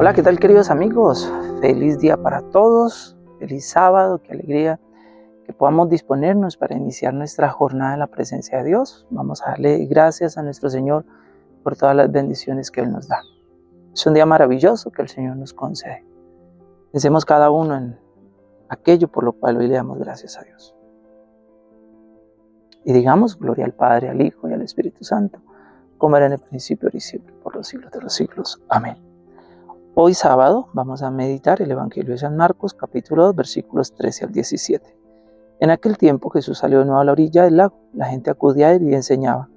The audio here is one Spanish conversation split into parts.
Hola, ¿qué tal queridos amigos? Feliz día para todos, feliz sábado, qué alegría que podamos disponernos para iniciar nuestra jornada en la presencia de Dios. Vamos a darle gracias a nuestro Señor por todas las bendiciones que Él nos da. Es un día maravilloso que el Señor nos concede. Pensemos cada uno en aquello por lo cual hoy le damos gracias a Dios. Y digamos gloria al Padre, al Hijo y al Espíritu Santo, como era en el principio, y siempre, por los siglos de los siglos. Amén. Hoy sábado vamos a meditar el Evangelio de San Marcos, capítulo 2, versículos 13 al 17. En aquel tiempo Jesús salió de nuevo a la orilla del lago. La gente acudía a él y enseñaba.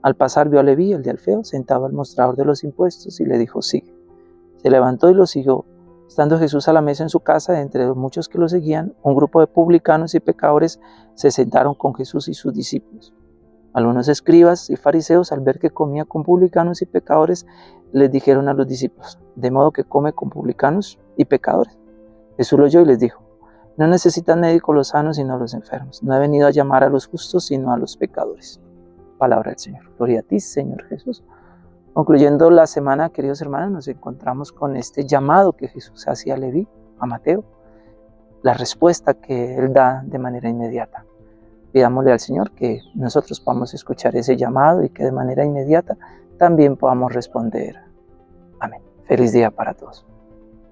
Al pasar vio a Leví, el de Alfeo, sentado al mostrador de los impuestos y le dijo, sigue. Se levantó y lo siguió. Estando Jesús a la mesa en su casa, entre los muchos que lo seguían, un grupo de publicanos y pecadores se sentaron con Jesús y sus discípulos. Algunos escribas y fariseos, al ver que comía con publicanos y pecadores, les dijeron a los discípulos, de modo que come con publicanos y pecadores. Jesús lo oyó y les dijo, no necesitan médicos los sanos sino los enfermos. No he venido a llamar a los justos sino a los pecadores. Palabra del Señor. Gloria a ti, Señor Jesús. Concluyendo la semana, queridos hermanos, nos encontramos con este llamado que Jesús hacía a Leví, a Mateo, la respuesta que él da de manera inmediata. Pidámosle al Señor que nosotros podamos escuchar ese llamado y que de manera inmediata también podamos responder. Amén. Feliz día para todos.